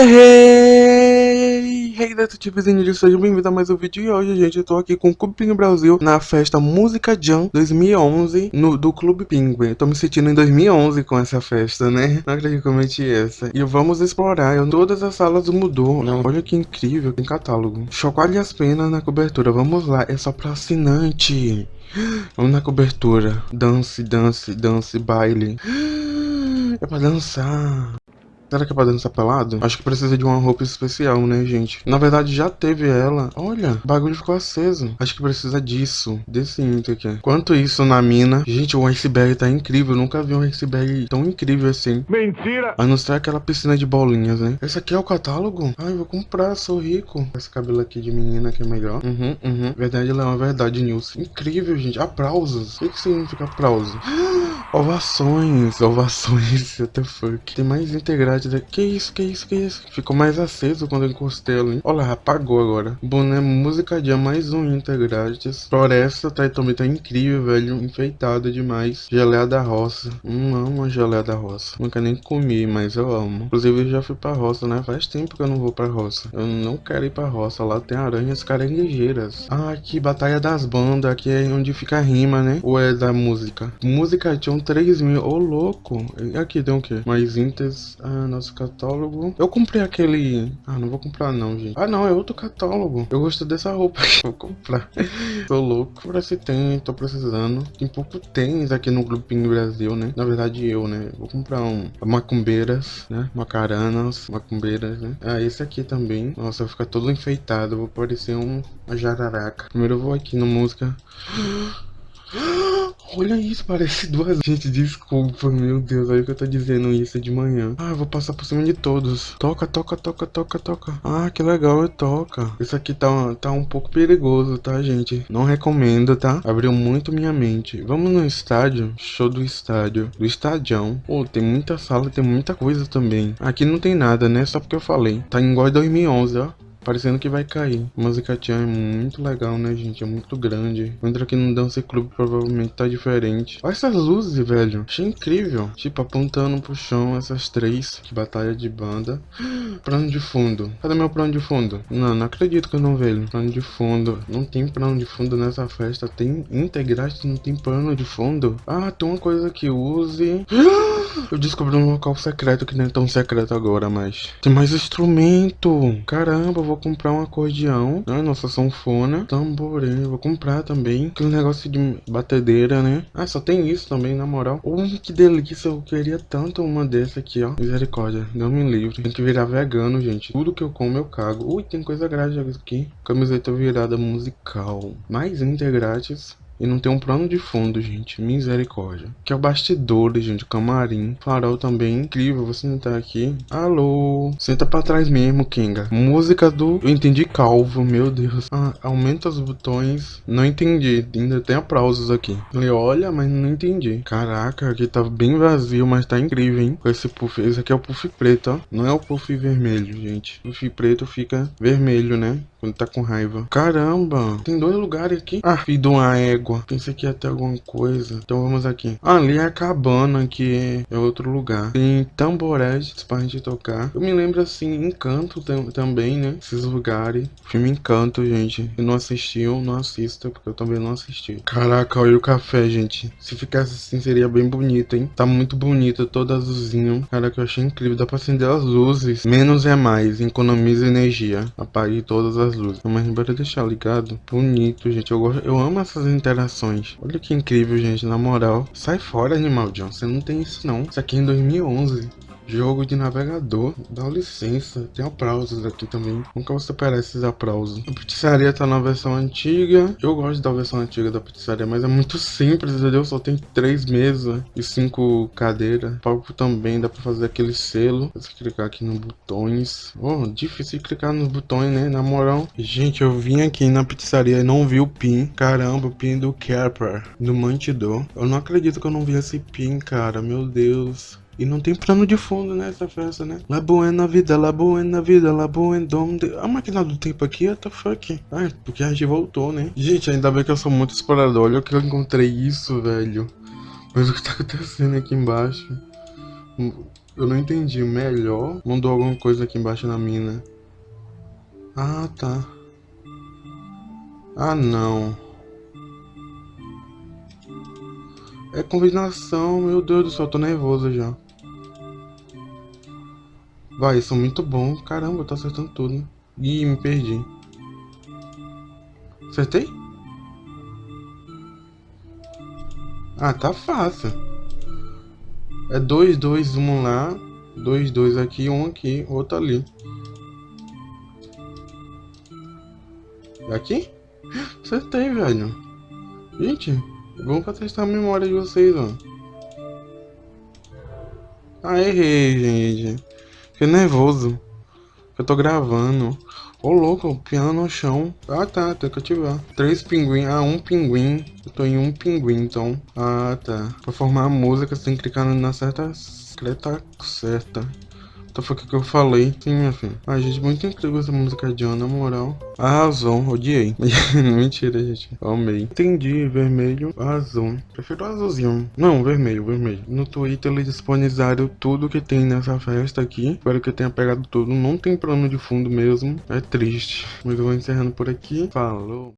Hey, hey, detetivezinho de sejam bem-vindos a mais um vídeo e hoje, gente, eu tô aqui com o Clube Brasil na festa Música Jam 2011 no, do Clube Pinguim. tô me sentindo em 2011 com essa festa, né? Não acredito que eu meti essa. E vamos explorar, eu, todas as salas mudou. Não, olha que incrível, tem catálogo. Chocalhe as penas na cobertura, vamos lá, é só pra assinante. Vamos na cobertura. Dance, dance, dance, baile. É pra dançar. Será que é pra dançar pelado? Acho que precisa de uma roupa especial, né, gente? Na verdade, já teve ela. Olha, o bagulho ficou aceso. Acho que precisa disso. Desse intro aqui. Quanto isso na mina. Gente, o iceberg tá incrível. Eu nunca vi um iceberg tão incrível assim. Mentira! A não ser aquela piscina de bolinhas, né? Esse aqui é o catálogo? Ai, vou comprar, sou rico. Esse cabelo aqui de menina aqui é melhor. Uhum, uhum. Verdade, ela é uma verdade, news. Incrível, gente. Aplausos. O que, que significa aplauso? Ovações. Ovações. What the fuck. Tem mais integrado que isso, que isso, que isso? Ficou mais aceso quando eu encostei ali. Olha lá, apagou agora. Boné música dia mais um integrantes. Floresta tá também tá incrível, velho. Enfeitado demais. Geleia da roça. Hum, amo a geleia da roça. Nunca nem comi, mas eu amo. Inclusive eu já fui pra roça, né? Faz tempo que eu não vou pra roça. Eu não quero ir pra roça. Lá tem aranhas caranguejeiras. Ah, aqui, Batalha das Bandas. Aqui é onde fica a rima, né? Ou é da música? Música tinha 3 mil. Ô, louco. Aqui tem o quê? Mais íntegros. Ah, nosso catálogo. Eu comprei aquele... Ah, não vou comprar não, gente. Ah, não, é outro catálogo. Eu gostei dessa roupa vou comprar. tô louco. Por se tem, tô precisando. Tem pouco tênis aqui no Grupinho Brasil, né? Na verdade, eu, né? Vou comprar um macumbeiras, né? Macaranas, macumbeiras, né? Ah, esse aqui também. Nossa, vai ficar todo enfeitado. vou parecer um, uma jararaca. Primeiro eu vou aqui no música... Olha isso, parece duas. Gente, desculpa, meu Deus. Olha que eu tô dizendo isso de manhã. Ah, eu vou passar por cima de todos. Toca, toca, toca, toca, toca. Ah, que legal, toca. Isso aqui tá, tá um pouco perigoso, tá, gente? Não recomendo, tá? Abriu muito minha mente. Vamos no estádio? Show do estádio. Do estadião. Pô, tem muita sala, tem muita coisa também. Aqui não tem nada, né? Só porque eu falei. Tá igual 2011, ó. Parecendo que vai cair. Tchan é muito legal, né, gente? É muito grande. Entra aqui no Dance Club, provavelmente tá diferente. Olha essas luzes, velho. Achei incrível. Tipo, apontando pro chão essas três. Que batalha de banda. Plano de fundo. Cadê meu plano de fundo? Não, não acredito que eu não vejo. Plano de fundo. Não tem plano de fundo nessa festa. Tem integrante, não tem plano de fundo. Ah, tem uma coisa que use. Eu descobri um local secreto que não é tão secreto agora, mas... Tem mais instrumento. Caramba, vou comprar um acordeão, né? Nossa sanfona, tamborim, vou comprar também. Aquele negócio de batedeira, né? Ah, só tem isso também, na moral. Oh, que delícia, eu queria tanto uma dessa aqui, ó. Misericórdia, não me livre. Tem que virar vegano, gente. Tudo que eu como eu cago. Ui, tem coisa grátis aqui. Camiseta virada musical. Mais integrantes. E não tem um plano de fundo, gente. Misericórdia. Que é o bastidores, gente. Camarim. Farol também. Incrível. Você não tá aqui. Alô. Senta pra trás mesmo, Kinga. Música do... Eu entendi calvo. Meu Deus. Ah, aumenta os botões. Não entendi. Ainda tem aplausos aqui. Ele olha, mas não entendi. Caraca, aqui tá bem vazio, mas tá incrível, hein? Com esse puff. Esse aqui é o puff preto, ó. Não é o puff vermelho, gente. Puff preto fica vermelho, né? Quando tá com raiva. Caramba. Tem dois lugares aqui. Ah, fiz uma égua. Pensei que ia ter alguma coisa. Então vamos aqui. Ali é a cabana, que é outro lugar. Tem tamboretes pra gente tocar. Eu me lembro assim, Encanto também, né? Esses lugares. Filme Encanto, gente. Se não assistiu, não assista, porque eu também não assisti. Caraca, olha o café, gente. Se ficasse assim, seria bem bonito, hein? Tá muito bonito, todo azulzinho. Caraca, eu achei incrível. Dá pra acender as luzes. Menos é mais. Economiza energia. Apague todas as luzes. Mas bora deixar ligado. Bonito, gente. Eu, gosto, eu amo essas interações interações. Olha que incrível, gente, na moral. Sai fora, Animal John, você não tem isso não. Isso aqui é em 2011. Jogo de navegador, dá licença, tem aplausos aqui também. Nunca você superar esses aplausos. A pizzaria tá na versão antiga. Eu gosto da versão antiga da pizzaria, mas é muito simples, entendeu? Só tem três mesas e cinco cadeiras. Palco também, dá pra fazer aquele selo. Você clicar aqui nos botões. Oh, difícil clicar nos botões, né? Na moral. Gente, eu vim aqui na pizzaria e não vi o pin. Caramba, o pin do Kerper, do Mantidor. Eu não acredito que eu não vi esse pin, cara. Meu Deus. E não tem plano de fundo nessa festa, né? La buena vida, la buena vida, la buena donde... A máquina do tempo aqui, what the fuck? Ah, porque a gente voltou, né? Gente, ainda bem que eu sou muito explorador. Olha que eu encontrei isso, velho. Mas o que tá acontecendo aqui embaixo? Eu não entendi. Melhor? Mandou alguma coisa aqui embaixo na mina. Ah, tá. Ah, não. É combinação, meu Deus do céu, tô nervoso já. Vai, são muito bons. Caramba, eu tô acertando tudo. Ih, me perdi. Acertei? Ah, tá fácil. É dois, dois, um lá. Dois, dois aqui, um aqui, outro ali. É aqui? Acertei, velho. Gente, é bom pra testar a memória de vocês, ó. Ah, errei, gente. Fiquei nervoso. Eu tô gravando. Ô, louco, piano no chão. Ah, tá, tem que ativar. Três pinguim. Ah, um pinguim. Eu tô em um pinguim, então. Ah, tá. Pra formar a música, você tem que clicar na certa... Creta certa. Então foi o que eu falei. Sim, minha filha. Ah, gente, muito incrível essa música de Ana, na moral. Arrasou, odiei. Mentira, gente. Amei. Entendi, vermelho, azul. Prefiro azulzinho. Não, vermelho, vermelho. No Twitter eles disponibilizaram tudo que tem nessa festa aqui. Espero que eu tenha pegado tudo. Não tem plano de fundo mesmo. É triste. Mas eu vou encerrando por aqui. Falou.